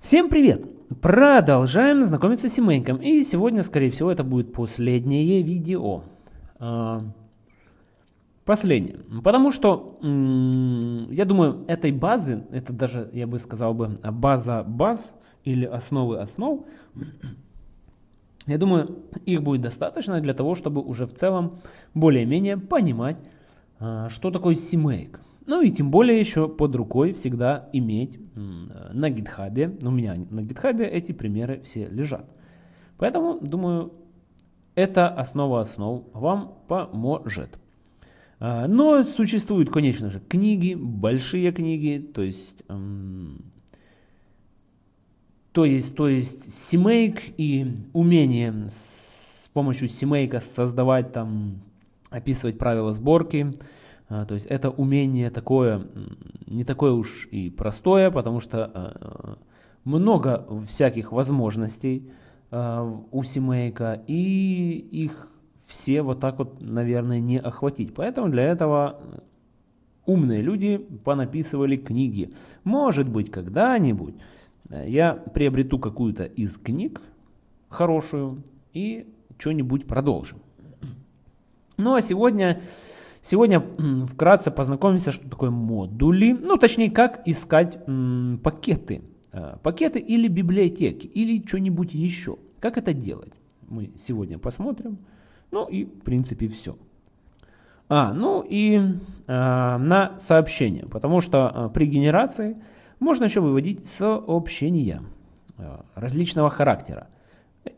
Всем привет! Продолжаем знакомиться с семейком. И сегодня, скорее всего, это будет последнее видео. А, последнее. Потому что, я думаю, этой базы, это даже, я бы сказал бы, база баз или основы основ, я думаю, их будет достаточно для того, чтобы уже в целом более-менее понимать, а, что такое CMake. Ну и тем более еще под рукой всегда иметь на гитхабе, у меня на гитхабе эти примеры все лежат. Поэтому, думаю, это основа основ вам поможет. А, но существуют, конечно же, книги, большие книги, то есть, то есть, то есть CMake и умение с помощью CMake создавать там, описывать правила сборки, то есть это умение такое, не такое уж и простое, потому что а, много всяких возможностей а, у семейка, и их все вот так вот, наверное, не охватить. Поэтому для этого умные люди понаписывали книги. Может быть, когда-нибудь я приобрету какую-то из книг хорошую и что-нибудь продолжим. Ну а сегодня Сегодня вкратце познакомимся, что такое модули, ну точнее, как искать пакеты. Э, пакеты или библиотеки, или что-нибудь еще. Как это делать? Мы сегодня посмотрим. Ну и в принципе все. А, ну и э, на сообщение, потому что э, при генерации можно еще выводить сообщения э, различного характера.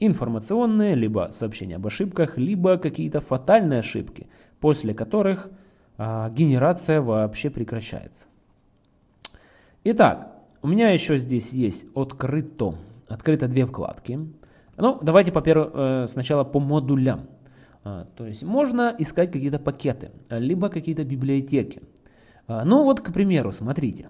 Информационные, либо сообщения об ошибках, либо какие-то фатальные ошибки – после которых а, генерация вообще прекращается. Итак, у меня еще здесь есть открыто, открыто две вкладки. Ну, давайте по э, сначала по модулям. А, то есть можно искать какие-то пакеты, либо какие-то библиотеки. А, ну вот, к примеру, смотрите.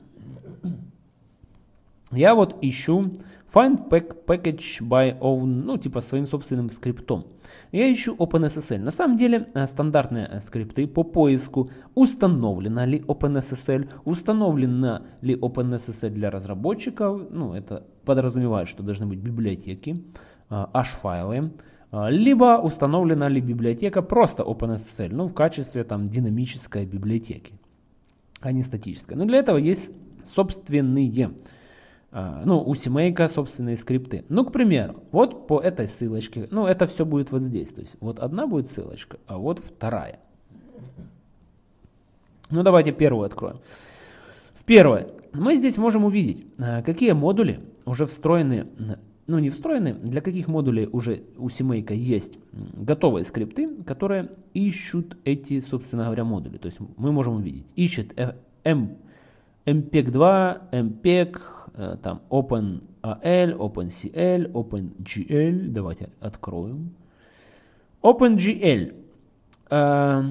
Я вот ищу Find package by own, ну типа своим собственным скриптом. Я ищу OpenSSL. На самом деле э, стандартные э, скрипты по поиску установлена ли OpenSSL, установлена ли OpenSSL для разработчиков, ну это подразумевает, что должны быть библиотеки, H-файлы, э, либо установлена ли библиотека просто OpenSSL, ну в качестве там динамической библиотеки, а не статической. Но для этого есть собственные ну, у семейка собственные скрипты. Ну, к примеру, вот по этой ссылочке, ну, это все будет вот здесь. То есть, вот одна будет ссылочка, а вот вторая. Ну, давайте первую откроем. В первое. Мы здесь можем увидеть, а, какие модули уже встроены, ну, не встроены, для каких модулей уже у семейка есть готовые скрипты, которые ищут эти, собственно говоря, модули. То есть, мы можем увидеть, ищет M, MPEG 2, MPEG, там OpenAL, OpenCL, OpenGL. Давайте откроем. OpenGL. Э,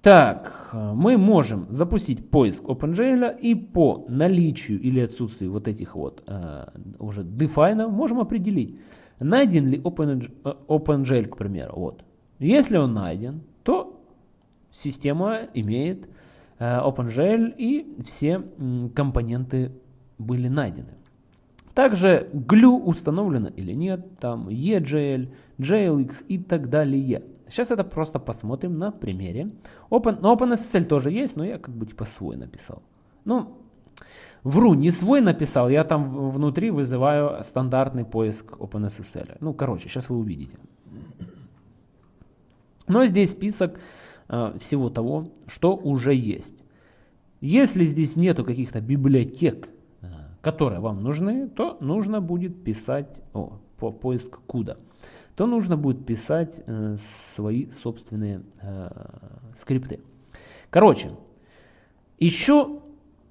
так, мы можем запустить поиск OpenGL и по наличию или отсутствию вот этих вот э, уже дефайнов можем определить, найден ли OpenGL, к примеру. Вот. Если он найден, то система имеет OpenGL и все компоненты были найдены. Также glue установлено или нет, там EGL, JLX и так далее. Сейчас это просто посмотрим на примере. Open, ну, OpenSSL тоже есть, но я как бы типа свой написал. Ну, вру, не свой написал, я там внутри вызываю стандартный поиск OpenSSL. Ну, короче, сейчас вы увидите. Но здесь список э, всего того, что уже есть. Если здесь нету каких-то библиотек, которые вам нужны, то нужно будет писать, о, по поиск куда, то нужно будет писать э, свои собственные э, скрипты. Короче, еще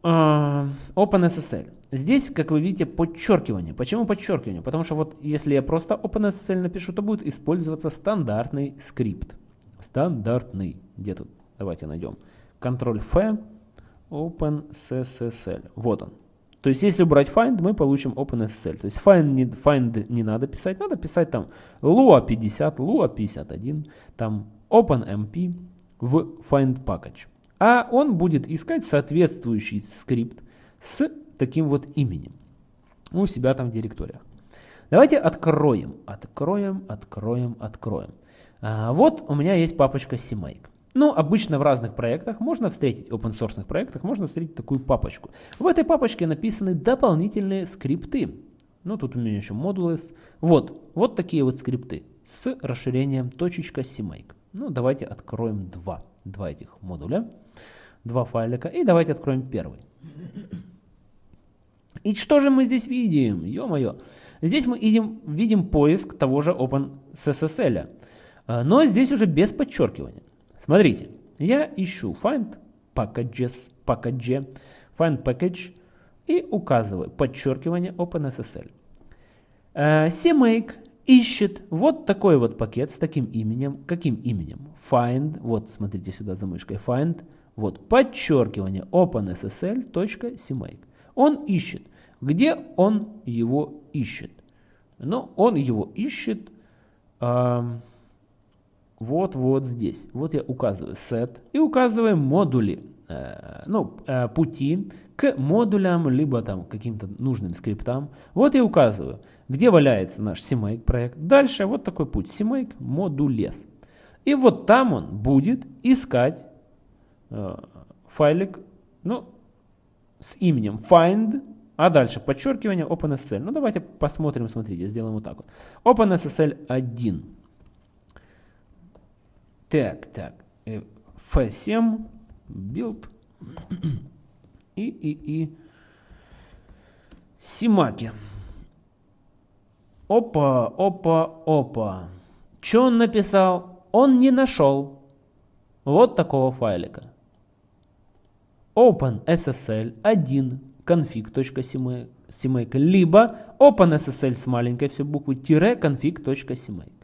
э, OpenSSL. Здесь, как вы видите, подчеркивание. Почему подчеркивание? Потому что вот если я просто OpenSSL напишу, то будет использоваться стандартный скрипт. Стандартный. Где тут? Давайте найдем. Ctrl-F, OpenSSL. Вот он. То есть, если убрать find, мы получим OpenSSL. То есть, find не, find не надо писать, надо писать там lua 50, lua 51, там OpenMP в find package. А он будет искать соответствующий скрипт с таким вот именем. у себя там в директориях. Давайте откроем, откроем, откроем, откроем. А, вот у меня есть папочка CMake. Ну, обычно в разных проектах можно встретить, open source проектах, можно встретить такую папочку. В этой папочке написаны дополнительные скрипты. Ну, тут у меня еще модулы. Вот, вот такие вот скрипты с расширением .cmake. Ну, давайте откроем два, два этих модуля, два файлика. И давайте откроем первый. И что же мы здесь видим? Ё-моё. Здесь мы видим, видим поиск того же OpenSSL. А, но здесь уже без подчеркивания. Смотрите, я ищу find packages, package, find package и указываю подчеркивание OpenSSL. Uh, CMake ищет вот такой вот пакет с таким именем. Каким именем? Find, вот смотрите сюда за мышкой, find, вот подчеркивание OpenSSL.CMake. Он ищет. Где он его ищет? Ну, он его ищет э, вот, вот здесь. Вот я указываю set и указываю модули, э, ну, э, пути к модулям, либо там каким-то нужным скриптам. Вот я указываю, где валяется наш CMake проект. Дальше вот такой путь, CMake модулес. И вот там он будет искать э, файлик, ну, с именем find, а дальше подчеркивание OpenSSL. Ну, давайте посмотрим, смотрите, сделаем вот так вот. OpenSSL 1. Так, так. F7, build и, и, и Симаки. Опа, опа, опа. Что он написал? Он не нашел вот такого файлика. OpenSSL 1 config.cmake либо OpenSSL с маленькой все буквы тире config.cmake.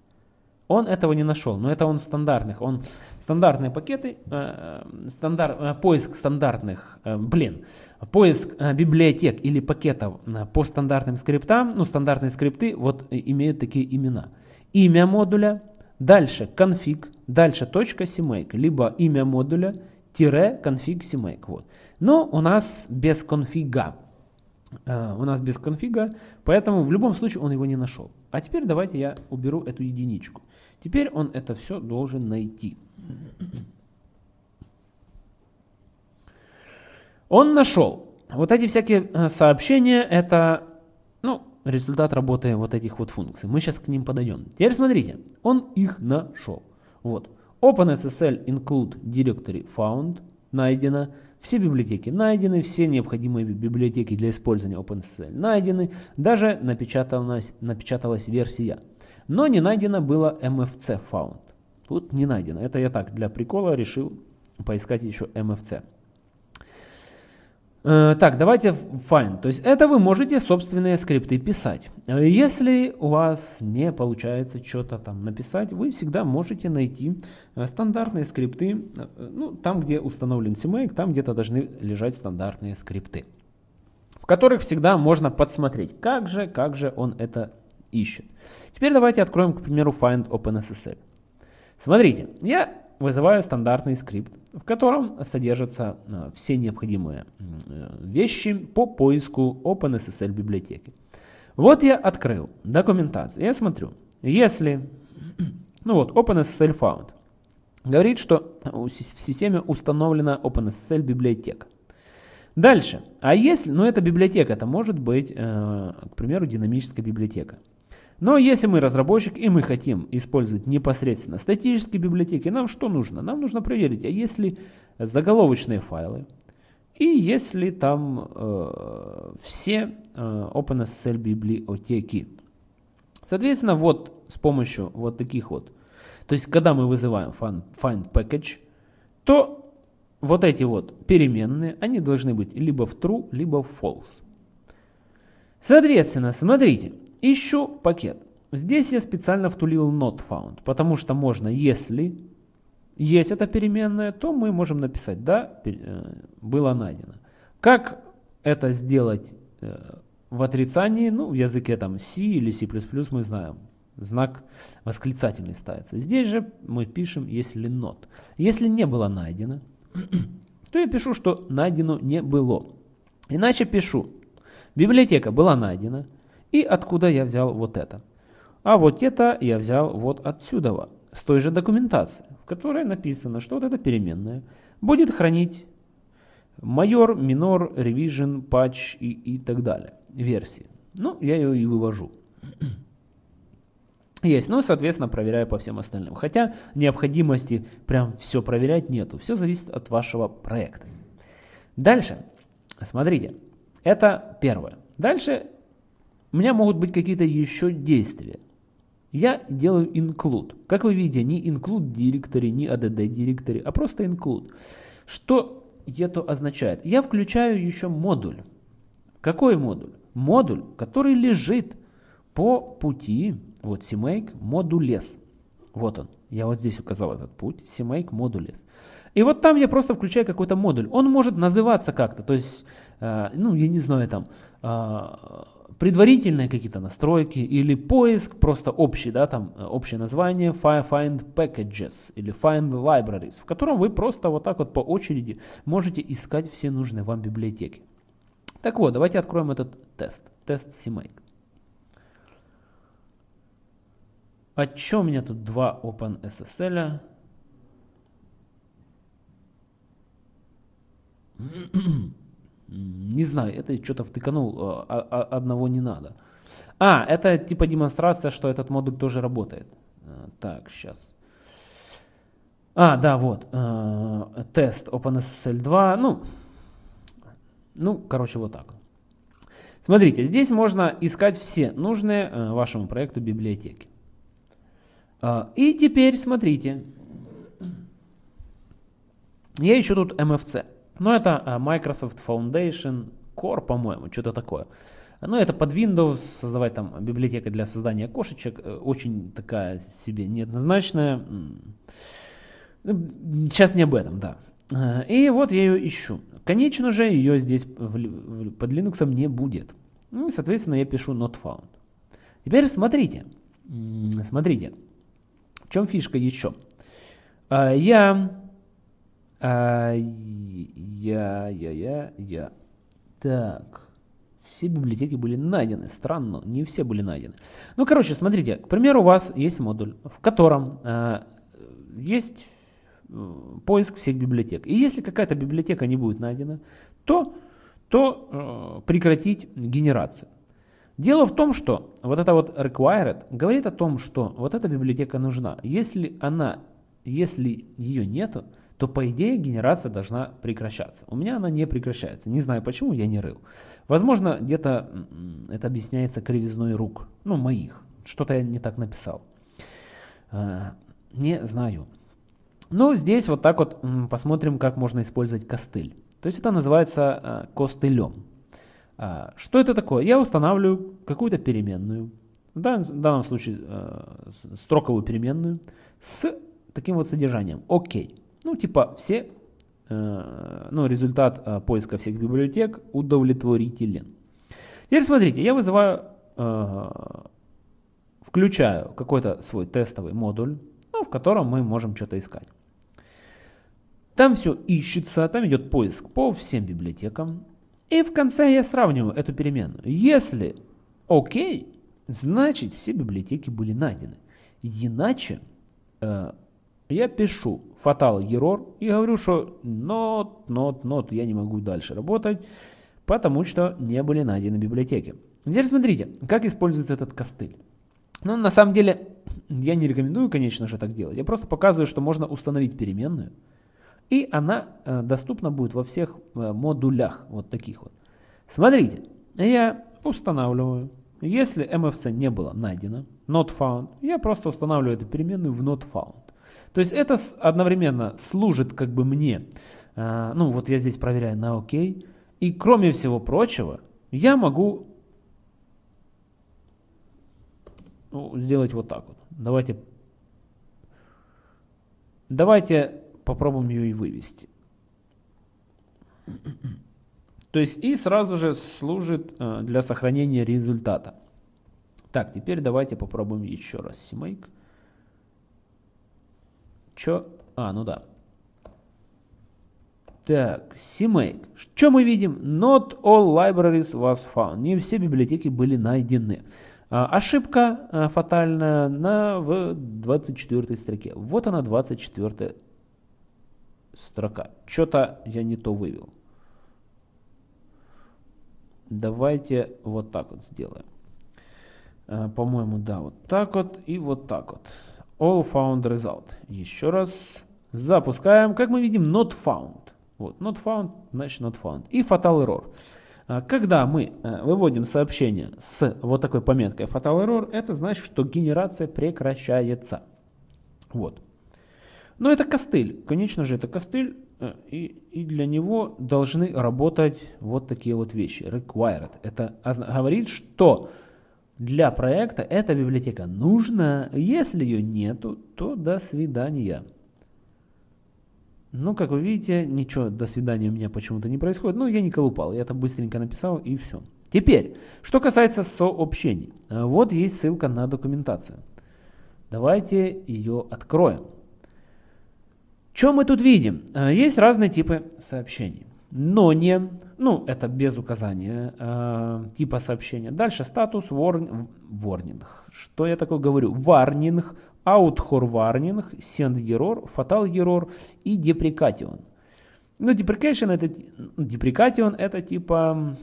Он этого не нашел, но это он в стандартных. Он стандартные пакеты, э, стандарт, э, поиск стандартных, э, блин, поиск э, библиотек или пакетов э, по стандартным скриптам, ну стандартные скрипты вот э, имеют такие имена. Имя модуля, дальше config, дальше .cmake, либо имя модуля, тире config cmake. Вот. Но у нас без конфига. Э, у нас без конфига, поэтому в любом случае он его не нашел. А теперь давайте я уберу эту единичку. Теперь он это все должен найти. Он нашел. Вот эти всякие э, сообщения, это ну, результат работы вот этих вот функций. Мы сейчас к ним подойдем. Теперь смотрите, он их нашел. Вот. OpenSSL include directory found найдено. Все библиотеки найдены, все необходимые библиотеки для использования OpenSSL найдены. Даже напечаталась, напечаталась версия. Но не найдено было MFC found. Тут не найдено. Это я так для прикола решил поискать еще MFC. Э, так, давайте find. То есть это вы можете собственные скрипты писать. Если у вас не получается что-то там написать, вы всегда можете найти э, стандартные скрипты. Э, ну, там, где установлен CMake, там где-то должны лежать стандартные скрипты. В которых всегда можно подсмотреть, как же, как же он это ищет. Теперь давайте откроем, к примеру, find OpenSSL. Смотрите, я вызываю стандартный скрипт, в котором содержатся э, все необходимые э, вещи по поиску OpenSSL библиотеки. Вот я открыл документацию. Я смотрю, если, ну вот, OpenSSL found, говорит, что в системе установлена OpenSSL библиотека. Дальше, а если, ну эта библиотека, это может быть, э, к примеру, динамическая библиотека. Но если мы разработчик и мы хотим использовать непосредственно статические библиотеки, нам что нужно? Нам нужно проверить, а если заголовочные файлы и если там э, все э, OpenSSL библиотеки. Соответственно, вот с помощью вот таких вот, то есть когда мы вызываем find, find package, то вот эти вот переменные, они должны быть либо в true, либо в false. Соответственно, смотрите, Ищу пакет. Здесь я специально втулил not found, потому что можно, если есть эта переменная, то мы можем написать, да, э, было найдено. Как это сделать э, в отрицании, ну, в языке там C или C++ мы знаем. Знак восклицательный ставится. Здесь же мы пишем, если not. Если не было найдено, то я пишу, что найдено не было. Иначе пишу, Библиотека была найдена. И откуда я взял вот это? А вот это я взял вот отсюда, с той же документации, в которой написано, что вот эта переменная будет хранить майор, минор, revision, patch и, и так далее, версии. Ну, я ее и вывожу. Есть, ну, соответственно, проверяю по всем остальным. Хотя необходимости прям все проверять нету. Все зависит от вашего проекта. Дальше, смотрите, это первое. Дальше у меня могут быть какие-то еще действия. Я делаю include. Как вы видите, не include directory, не add directory, а просто include. Что это означает? Я включаю еще модуль. Какой модуль? Модуль, который лежит по пути, вот CMake modules. Вот он. Я вот здесь указал этот путь. CMake modules. И вот там я просто включаю какой-то модуль. Он может называться как-то. То есть, э, ну, я не знаю, там, э, предварительные какие-то настройки или поиск, просто общий, да, там э, общее название Find Packages или Find Libraries, в котором вы просто вот так вот по очереди можете искать все нужные вам библиотеки. Так вот, давайте откроем этот тест, тест CMake. А что у меня тут два OpenSSL? Не знаю, это что-то втыканул, а, а, а, одного не надо. А, это типа демонстрация, что этот модуль тоже работает. А, так, сейчас. А, да, вот. Э, тест OpenSSL 2. Ну, ну, короче, вот так. Смотрите, здесь можно искать все нужные э, вашему проекту библиотеки. Э, и теперь смотрите. Я ищу тут MFC. Но это а, Microsoft Foundation Core, по-моему, что-то такое. Ну, это под Windows, создавать там библиотека для создания кошечек, э, очень такая себе неоднозначная. Ну, сейчас не об этом, да. Э, и вот я ее ищу. Конечно же, ее здесь под Linux не будет. Ну и, соответственно, я пишу not found. Теперь смотрите. Смотрите. В чем фишка еще? Э, я а, я, я, я, я. Так. Все библиотеки были найдены. Странно, не все были найдены. Ну, короче, смотрите. К примеру, у вас есть модуль, в котором э, есть поиск всех библиотек. И если какая-то библиотека не будет найдена, то, то э, прекратить генерацию. Дело в том, что вот это вот required говорит о том, что вот эта библиотека нужна. Если она, если ее нету, то по идее генерация должна прекращаться. У меня она не прекращается. Не знаю почему, я не рыл. Возможно, где-то это объясняется кривизной рук. Ну, моих. Что-то я не так написал. А, не знаю. Ну, здесь вот так вот посмотрим, как можно использовать костыль. То есть это называется а, костылем. А, что это такое? Я устанавливаю какую-то переменную, в данном случае строковую переменную, с таким вот содержанием. Окей. Ну, типа, все, э, ну, результат э, поиска всех библиотек удовлетворителен. Теперь смотрите, я вызываю, э, включаю какой-то свой тестовый модуль, ну, в котором мы можем что-то искать. Там все ищется, там идет поиск по всем библиотекам. И в конце я сравниваю эту переменную. Если окей, значит все библиотеки были найдены. Иначе э, я пишу fatal error и говорю, что not, not, not, я не могу дальше работать, потому что не были найдены библиотеки. Теперь смотрите, как используется этот костыль. Ну, на самом деле, я не рекомендую, конечно же, так делать. Я просто показываю, что можно установить переменную, и она э, доступна будет во всех э, модулях, вот таких вот. Смотрите, я устанавливаю. Если MFC не было найдено, not found, я просто устанавливаю эту переменную в not found. То есть это одновременно служит как бы мне, а, ну вот я здесь проверяю на ОК, и кроме всего прочего, я могу ну, сделать вот так вот. Давайте, давайте попробуем ее и вывести. То есть и сразу же служит а, для сохранения результата. Так, теперь давайте попробуем еще раз CMake. Чё? А, ну да. Так, CMake. Что мы видим? Not all libraries was found. Не все библиотеки были найдены. А, ошибка а, фатальная на, в 24 строке. Вот она 24 строка. Что-то я не то вывел. Давайте вот так вот сделаем. А, По-моему, да, вот так вот и вот так вот. All found result. Еще раз запускаем. Как мы видим, not found. Вот, not found, значит not found. И fatal error. А, когда мы э, выводим сообщение с вот такой пометкой fatal error, это значит, что генерация прекращается. Вот. Но это костыль. Конечно же, это костыль. Э, и, и для него должны работать вот такие вот вещи. Required. Это говорит, что для проекта эта библиотека нужна. Если ее нету, то до свидания. Ну, как вы видите, ничего, до свидания у меня почему-то не происходит. Ну, я не колупал, я это быстренько написал и все. Теперь, что касается сообщений. А, вот есть ссылка на документацию. Давайте ее откроем. Что мы тут видим? А, есть разные типы сообщений. Но не, ну это без указания э, типа сообщения. Дальше статус warning, warning. Что я такое говорю? Warning, Outhor warning, send error, fatal error и deprecation. Ну, deprecation это, deprecation это типа,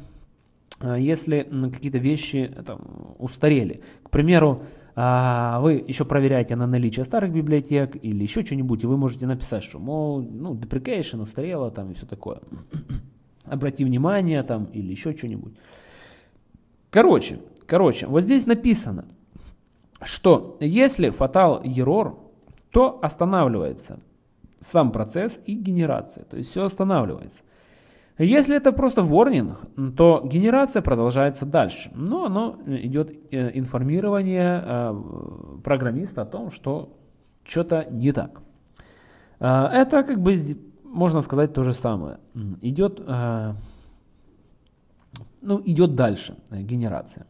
а, если какие-то вещи там, устарели. К примеру, вы еще проверяете на наличие старых библиотек или еще что-нибудь, и вы можете написать, что, мол, ну, deprecation устарела там и все такое. Обрати внимание там или еще что-нибудь. Короче, короче, вот здесь написано, что если fatal error, то останавливается сам процесс и генерация, то есть все останавливается. Если это просто warning, то генерация продолжается дальше, но оно идет э, информирование э, программиста о том, что что-то не так. Э, это как бы можно сказать то же самое. Идет, ну, идет дальше генерация.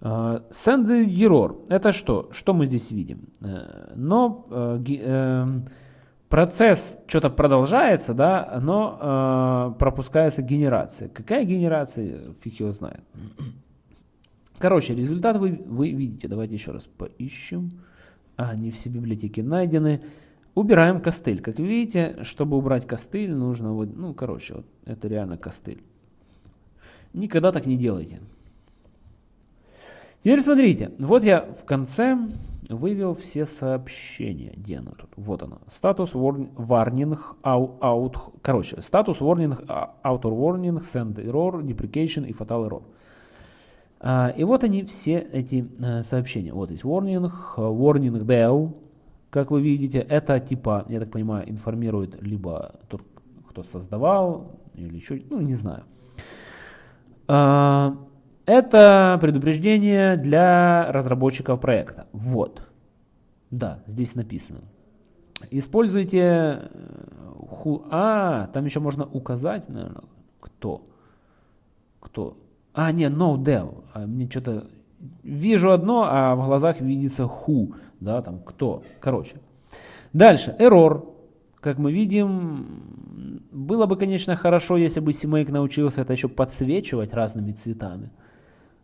Э, Send error. Это что? Что мы здесь видим? Э, но э, процесс что-то продолжается, да, но пропускается генерация. Какая генерация? Фиг его знает. Короче, результат вы, вы видите. Давайте еще раз поищем. А, не все библиотеки найдены. Убираем костыль. Как видите, чтобы убрать костыль, нужно вот, ну, короче, вот это реально костыль. Никогда так не делайте. Теперь смотрите, вот я в конце вывел все сообщения. Где оно тут? Вот оно. Статус warning, out, короче, статус warning, outer warning, send error, deprecation и fatal error. А, и вот они все эти а, сообщения. Вот есть warning, warning dev, как вы видите. Это типа, я так понимаю, информирует либо тот, кто создавал, или еще, ну не знаю. А, это предупреждение для разработчиков проекта. Вот. Да, здесь написано. Используйте... Э, а, там еще можно указать, наверное, кто. Кто. А, не, no dev. А мне что-то... Вижу одно, а в глазах видится who. Да, там кто. Короче. Дальше. Error. Как мы видим, было бы, конечно, хорошо, если бы CMake научился это еще подсвечивать разными цветами.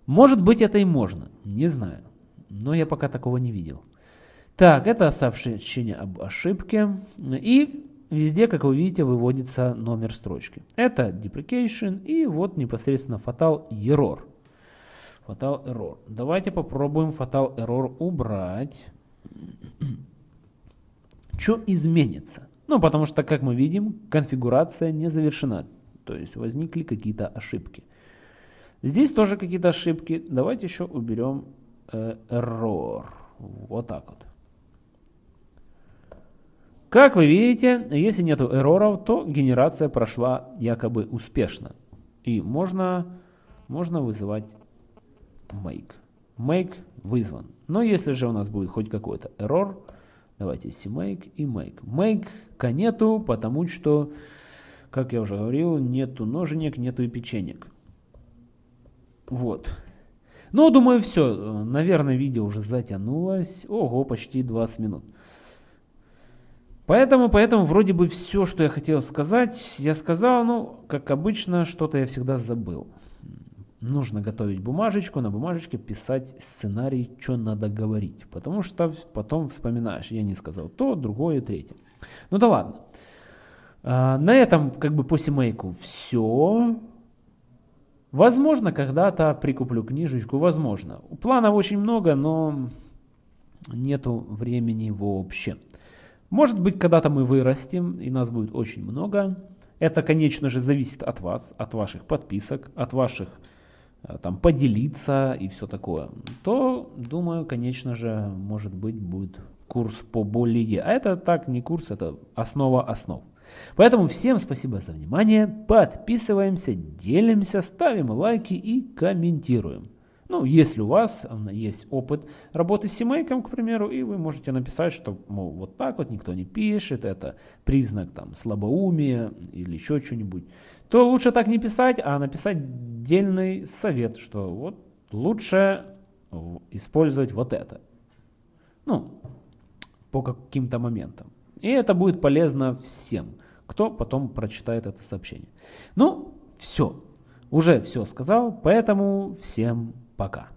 Может быть это и можно, не знаю. Но я пока такого не видел. Так, это сообщение об ошибке. И везде, как вы видите, выводится номер строчки. Это deprecation и вот непосредственно fatal error. Fatal error. Давайте попробуем fatal error убрать. Что изменится? Ну, потому что, как мы видим, конфигурация не завершена. То есть возникли какие-то ошибки. Здесь тоже какие-то ошибки. Давайте еще уберем э, error. Вот так вот. Как вы видите, если нет эрроров, то генерация прошла якобы успешно. И можно, можно вызывать make. Make вызван. Но если же у нас будет хоть какой-то error, давайте cmake и make. Make нету, потому что, как я уже говорил, нету ноженек, нету и печенек. Вот. Ну, думаю, все. Наверное, видео уже затянулось. Ого, почти 20 минут. Поэтому, поэтому вроде бы все, что я хотел сказать, я сказал, ну, как обычно, что-то я всегда забыл. Нужно готовить бумажечку, на бумажечке писать сценарий, что надо говорить. Потому что потом вспоминаешь, я не сказал то, другое, третье. Ну да ладно. А, на этом как бы по семейку все. Возможно, когда-то прикуплю книжечку, возможно. Планов очень много, но нету времени вообще. Может быть, когда-то мы вырастем, и нас будет очень много. Это, конечно же, зависит от вас, от ваших подписок, от ваших э, там поделиться и все такое. То, думаю, конечно же, может быть, будет курс по более. А это так не курс, это основа основ. Поэтому всем спасибо за внимание, подписываемся, делимся, ставим лайки и комментируем. Ну, если у вас есть опыт работы с семейком, к примеру, и вы можете написать, что, мол, вот так вот никто не пишет, это признак там слабоумия или еще что-нибудь, то лучше так не писать, а написать дельный совет, что вот лучше использовать вот это. Ну, по каким-то моментам. И это будет полезно всем кто потом прочитает это сообщение. Ну, все. Уже все сказал, поэтому всем пока.